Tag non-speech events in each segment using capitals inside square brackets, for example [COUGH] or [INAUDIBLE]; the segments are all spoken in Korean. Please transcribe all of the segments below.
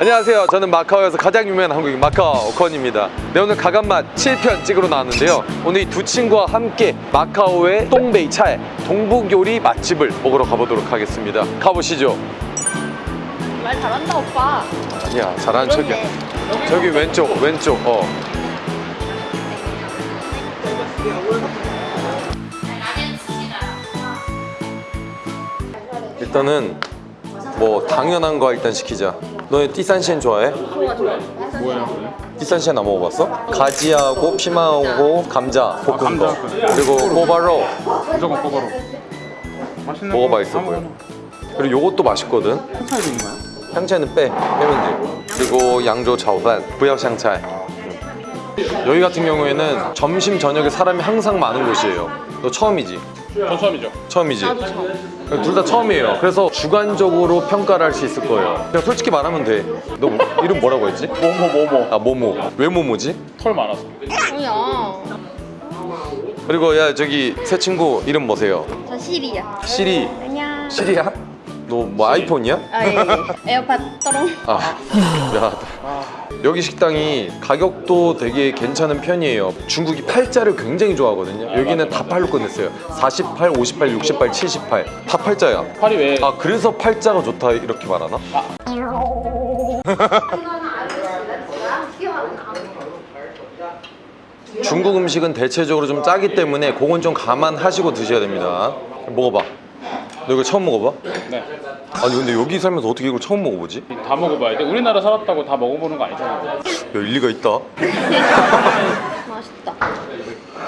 안녕하세요. 저는 마카오에서 가장 유명한 한국인 마카오 오컨입니다. 네, 오늘 가간맛 7편 찍으러 나왔는데요. 오늘 이 두 친구와 함께 마카오의 똥베이 차에 동북 요리 맛집을 먹으러 가보도록 하겠습니다. 가보시죠. 말 잘한다 오빠. 아니야, 잘하는 척이야. 저기 왼쪽, 왼쪽. 어. 일단은 뭐 당연한 거 일단 시키자. 너네 띠산시엔 좋아해? 뭐예요? 띠산시엔 안 먹어봤어? 가지하고 피망하고 감자 볶은 거. 그리고 꼬바로 무조건 꼬바로 맛있는 먹어봐 거 있어 보여. 그리고 요것도 맛있거든 차이도 있는 거야? 향차는 빼 빼면 돼 그리고 양조 차오반 부역 향차 여기 같은 경우에는 점심 저녁에 사람이 항상 많은 곳이에요 너 처음이지? 전 처음이죠 처음이지? 둘다 처음이에요 그래서 주관적으로 평가를 할 수 있을 거예요 그냥 솔직히 말하면 돼너 이름 뭐라고 했지? 뭐뭐 뭐뭐 아 모모 왜 모모지? 털 많아서 뭐야? 그리고 야 저기 새 친구 이름 뭐세요? 저 시리야. 시리 안녕. 시리야? 너 뭐 아이폰이야? 아 예. 예. 에어팟 떠롱. 아 미안하다 여기 식당이 가격도 되게 괜찮은 편이에요. 중국이 팔자를 굉장히 좋아하거든요. 여기는 다 팔로 끝냈어요. 48, 58, 68, 78 다 팔자야. 팔이 왜? 아 그래서 팔자가 좋다 이렇게 말하나? [LAUGHS] 중국 음식은 대체적으로 좀 짜기 때문에 그건 좀 감안하시고 드셔야 됩니다. 먹어봐 너 이거 처음 먹어봐? 네. 아니 근데 여기 살면서 어떻게 이걸 처음 먹어보지? 다 먹어봐야 돼 우리나라 살았다고 다 먹어보는 거 아니잖아 야 일리가 있다 [LAUGHS] 맛있다.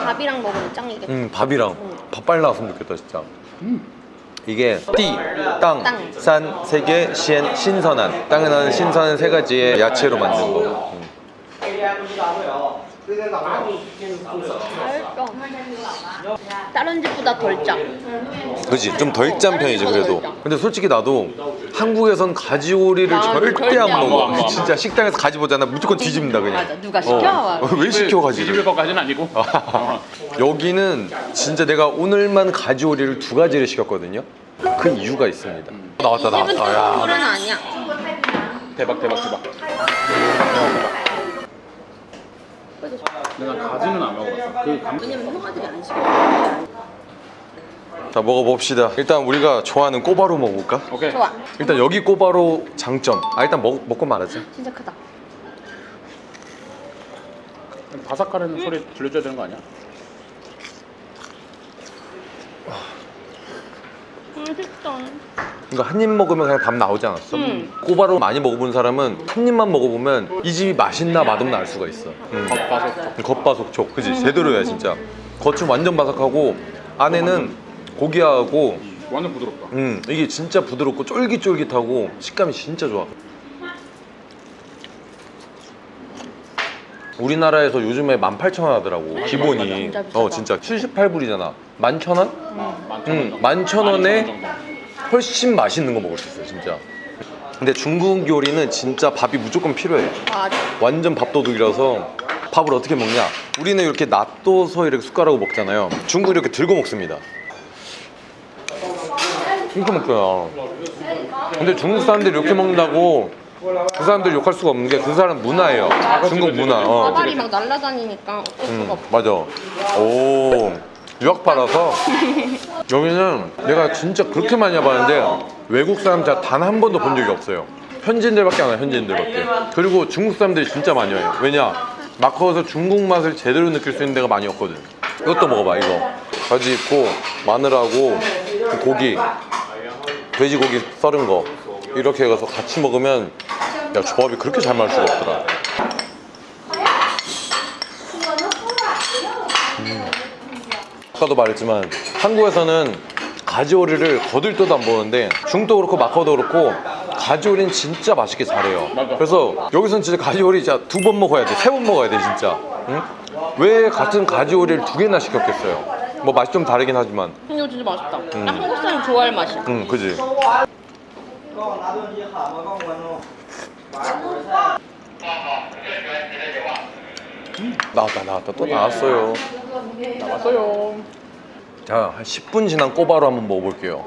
밥이랑 먹으면 짱이겠다. 음 밥이랑 밥 빨리 나왔으면 좋겠다 진짜 이게 띠, 땅, 땅. 산, 세계, 시엔, 신선한 땅에 나는 신선한 세 가지의 야채로 만든 거 음. 다른 집보다 덜 짜. 그지 좀 덜 짠 편이지 그래도 근데 솔직히 나도 한국에선 가지오리를 나도 절대 안안 먹어 먹어. 진짜 식당에서 가지 보잖아 무조건 뒤집는다 그냥 맞아. 누가 시켜? 어. 왜 시켜 뒤집을 가지를 것까지는 아니고 어. 여기는 진짜 내가 오늘만 가지오리를 두 가지를 시켰거든요 그 이유가 있습니다 나왔다 이 집은 나왔다 야. 아니야. 대박 대박 대박 내가 가지는 안 먹어봤어 그 감... 왜냐면 형아들이 안 시켜. 자 먹어봅시다 일단 우리가 좋아하는 꼬바로 먹어볼까? 오케이 좋아. 일단 여기 꼬바로 장점 아 일단 먹, 먹고 말하자 진짜 크다. 바삭거리는 소리 들려줘야 되는 거 아니야? 맛있다. 이거 한 입 먹으면 그냥 답 나오지 않았어? 음. 꼬바로 많이 먹어본 사람은 한 입만 먹어보면 이 집이 맛있나 맛없나 알 수가 있어. 음. 겉바속 겉바속촉. 그지 제대로야 진짜. 겉은 완전 바삭하고 안에는 고기하고 완전 부드럽다. 음 이게 진짜 부드럽고 쫄깃쫄깃하고 식감이 진짜 좋아. 우리나라에서 요즘에 18,000원 하더라고 기본이. 진짜? 비싸다. 어 진짜. 78불이잖아. 11,000원? 응, 11,000원에 정도. 훨씬 맛있는 거 먹을 수 있어요 진짜. 근데 중국 요리는 진짜 밥이 무조건 필요해. 맞아. 완전 밥도둑이라서 밥을 어떻게 먹냐? 우리는 이렇게 놔둬서 이렇게 숟가락으로 먹잖아요. 중국은 이렇게 들고 먹습니다. 이렇게 먹어요. 근데 중국 사람들이 이렇게 먹는다고 그 사람들 욕할 수가 없는 게 그 사람 문화예요. 중국 문화. 어. 사발이 막 날아다니니까 어쩔 수가 음, 없어. 맞아. 오 유학파라서. 여기는 내가 진짜 그렇게 많이 와봤는데 외국 사람 단 한 번도 본 적이 없어요. 현지인들밖에 안 와요 현지인들밖에. 그리고 중국 사람들이 진짜 많이 와요. 왜냐? 마카오에서 중국 맛을 제대로 느낄 수 있는 데가 많이 없거든. 이것도 먹어봐 이거. 가지 있고 마늘하고 그 고기. 돼지고기 썰은 거. 이렇게 해서 같이 먹으면 야 조합이 그렇게 잘 맞을 수가 없더라 아까도 말했지만 한국에서는 가지오리를 거들떠도 안 보는데 중국도 그렇고 마카오도 그렇고 가지오리는 진짜 맛있게 잘해요. 그래서 여기서는 진짜 가지오리 진짜 두 번 먹어야 돼. 세 번 먹어야 돼 진짜. 응? 왜 같은 가지오리를 두 개나 시켰겠어요? 뭐 맛이 좀 다르긴 하지만. 근데 이거 진짜 맛있다. 딱 한국 사람 좋아할 맛이야. 응 그지. 나왔다 나왔다. 또 나왔어요. 나왔어요 자, 한 10분 지난 꼬바로 한번 먹어볼게요.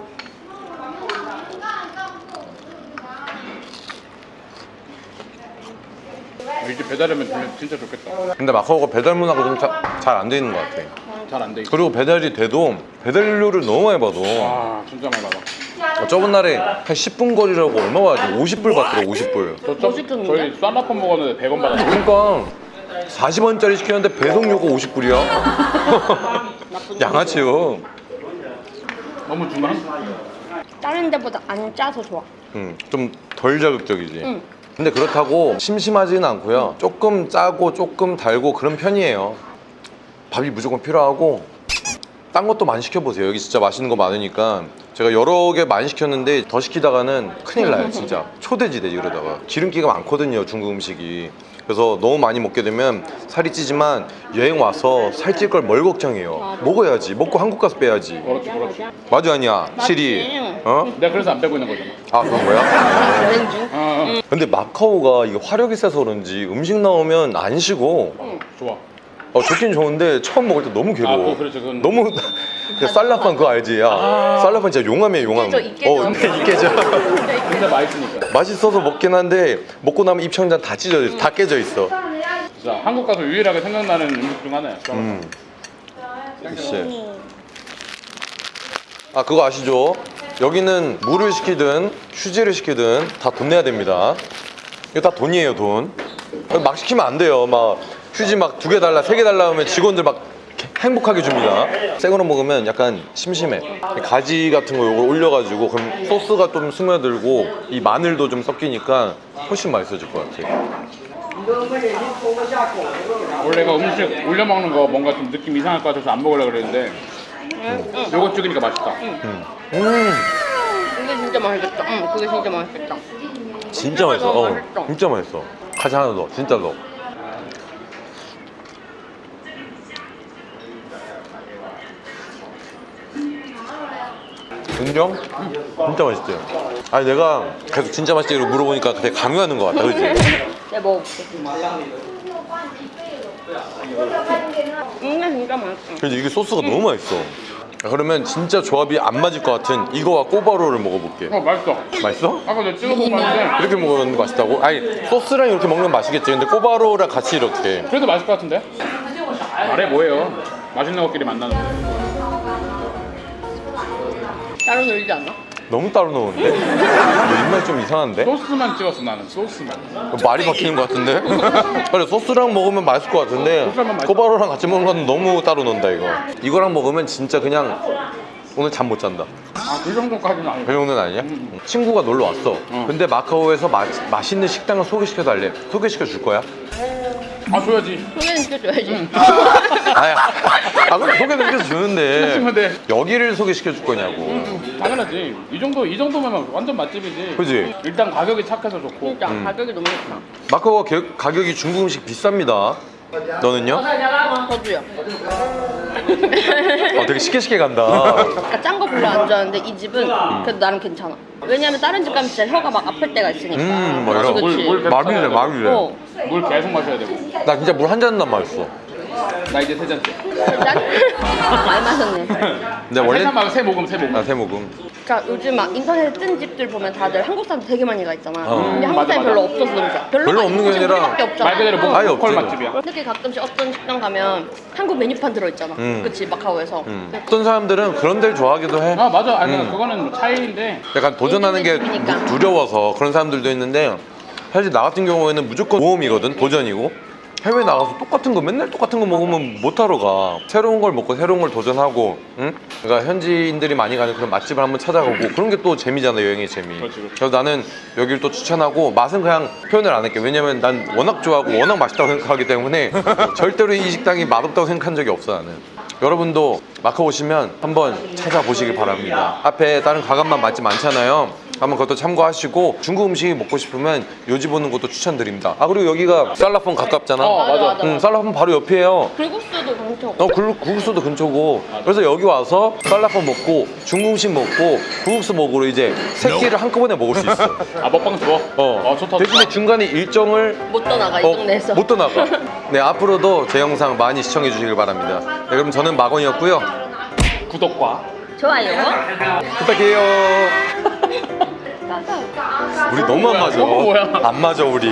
이제 배달하면 되면 진짜 좋겠다. 근데 마카오가 배달 문화가 좀 잘 안 돼 있는 것 같아 잘 안 돼 있어. 그리고 배달이 돼도 배달료를 너무 많이 받아 와 진짜 많이 받아. 어, 저번 날에 한 10분 거리라고 얼마 받았지? 50불 받더라고 50불 저, 저? 저희 쌀라폰 먹었는데 100원 받았어. 그러니까 40원짜리 시켰는데 배송료가 50불이야 나쁜 [LAUGHS] 양아치요 너무 중간? 다른 데보다 안 짜서 좋아. 음, 좀 덜 자극적이지 응. 근데 그렇다고 심심하지는 않고요 조금 짜고 조금 달고 그런 편이에요 밥이 무조건 필요하고 딴 것도 많이 시켜보세요 여기 진짜 맛있는 거 많으니까 제가 여러 개 많이 시켰는데 더 시키다가는 큰일 나요 진짜 초대지대 이러다가 기름기가 많거든요 중국 음식이 그래서 너무 많이 먹게 되면 살이 찌지만 여행 와서 살찔 걸 뭘 걱정해요. 먹어야지 먹고 한국 가서 빼야지 그렇지 그렇지. 맞아 아니야 시리 맞지. 어? 내가 그래서 안 빼고 있는 거잖아. 아 그런 거야? 여행 중. 어, 어. 근데 마카오가 이게 화력이 세서 그런지 음식 나오면 안 식어 좋아. 어, 좋긴 좋은데 처음 먹을 때 너무 아, 괴로워 그거 그렇죠. 그건 너무 야, 쌀라판 그거 알지? 야 쌀라판 진짜 용암이야 용암 이깨져, 이깨져. 어 근데 이깨져 근데 맛있으니까. 맛있어서 먹긴 한데 먹고 나면 입천장 다 찢어져 있어 다 깨져 있어 진짜 한국 가서 유일하게 생각나는 음식 중 하나야. 음. 역시 아 그거 아시죠? 여기는 물을 시키든 휴지를 시키든 다 돈 내야 됩니다 이거 다 돈이에요 돈막 시키면 안 돼요 막 휴지 막 두 개 달라 세 개 달라 하면 직원들 막 행복하게 줍니다 새 거로 먹으면 약간 심심해 가지 같은 거 요걸 올려가지고 그럼 소스가 좀 스며들고 이 마늘도 좀 섞이니까 훨씬 맛있어질 것 같아 원래 가 음식 올려 먹는 거 뭔가 좀 느낌 이상할 것 같아서 안 먹으려고 그랬는데 요거 찍으니까 맛있다. 음 그게 진짜 맛있겠다. 응, 그게 진짜 맛있겠다. 진짜 맛있어 어, 맛있어. 진짜 맛있어 가지 하나 더 진짜 더 인정? 진짜 맛있지? 아니 내가 계속 진짜 맛있지 물어보니까 되게 강요하는 것 같아 그지? [LAUGHS] 내가 먹어볼게. 음, 진짜 맛있어. 근데 이게 소스가 너무 맛있어 그러면 진짜 조합이 안 맞을 것 같은 이거와 꼬바로를 먹어볼게 어 맛있어. 맛있어? 아까 내가 찍어 먹었는데 이렇게 먹으면 맛있다고? 아니 소스랑 이렇게 먹으면 맛있겠지 근데 꼬바로랑 같이 이렇게 그래도 맛있을 것 같은데? 말해 뭐예요? 맛있는 것끼리 만나는 거. 따로 놀지 않아? 너무 따로 넣었는데? 너 입맛 좀 이상한데? 소스만 찍었어 나는 소스만. 말이 바뀌는 것 같은데? [LAUGHS] 그래 소스랑 먹으면 맛있을 것 같은데. 꼬바로랑 같이 먹는 건 너무 따로 넣는다 이거 이거랑 먹으면 진짜 그냥 오늘 잠 못 잔다 아그 정도까지는 아니고. 그 정도는 아니야? 친구가 놀러 왔어 근데 마카오에서 마, 맛있는 식당을 소개시켜 달래 소개시켜 줄 거야? 아 줘야지. 소개는 시켜줘야지. 아야 아 그럼 소개는 시켜 주는데 근데 여기를 소개시켜 줄 거냐고 당연하지. 이 정도 이 정도면 완전 맛집이지. 그지? 일단 가격이 착해서 좋고. 진짜 가격이 너무 좋다. 마카오가 개- 가격이 중국 음식 비쌉니다 너는요? 저도요. 어, 되게 쉽게 쉽게 간다 그러니까 짠거 별로 안 좋아하는데 이 집은 그래도 나름 괜찮아. 왜냐면 다른 집 가면 진짜 혀가 막 아플 때가 있으니까. 음, 그치. 물 계속 마비래 마비래 어. 물 계속 마셔야 되고. 나 진짜 물 한 잔만 마셨어 나 이제 세 잔째. 짠? 많이 마셨네. [LAUGHS] 근데 원래 원래 세잔 말고 세 모금 세 모금. 아, 세 모금 그러니까 요즘 막 인터넷에 뜬 집들 보면 다들 한국 사람 되게 많이 가 있잖아. 어. 근데 음, 한국 사람이 맞아. 별로 없어서 그런지. 별로 별로 없는 게 아니라. 말 그대로 뭐 없지. 맛집이야. 특히 가끔씩 어떤 식당 가면 한국 메뉴판 들어있잖아. 음. 그치 마카오에서. 음. 어떤 사람들은 그런 데를 좋아하기도 해아 맞아. 아니 음. 그거는 뭐 차이인데. 약간 도전하는 게 두려워서 그런 사람들도 있는데 사실 나 같은 경우에는 무조건 모험이거든 도전이고. 해외 나가서 똑같은 거 맨날 똑같은 거 먹으면 못하러 가. 새로운 걸 먹고 새로운 걸 도전하고 응? 그러니까 현지인들이 많이 가는 그런 맛집을 한번 찾아가고 그런 게 또 재미잖아 여행의 재미. 그래서 나는 여기를 또 추천하고 맛은 그냥 표현을 안 할게. 왜냐면 난 워낙 좋아하고 워낙 맛있다고 생각하기 때문에 [LAUGHS] 절대로 이 식당이 맛없다고 생각한 적이 없어 나는. 여러분도 마카오 오시면 한번 찾아보시길 바랍니다. 앞에 다른 가감만 맛집 많잖아요 한번 그것도 참고하시고 중국 음식이 먹고 싶으면 요집 오는 것도 추천드립니다 아 그리고 여기가 살라폰 가깝잖아 어, 맞아. 맞아. 응, 살라폰 바로 옆이에요 불국수도 엄청. 어, 굴, 구국수도 근처고 그래서 여기 와서 살라폰 먹고 중국 음식 먹고 구국수 먹으러 이제 세 끼를 한꺼번에 먹을 수 있어 [LAUGHS] 아 먹방 좋아. 어, 아 좋다. 대신에. 중간에 일정을 못 떠나가 이 어, 동네에서. 못 떠나가. [LAUGHS] 네 앞으로도 제 영상 많이 시청해 주시길 바랍니다. 네, 그럼 저는 마건이었고요. 구독과 좋아요. 부탁해요. [LAUGHS] 우리 너무 안 맞아. 안 맞아 우리.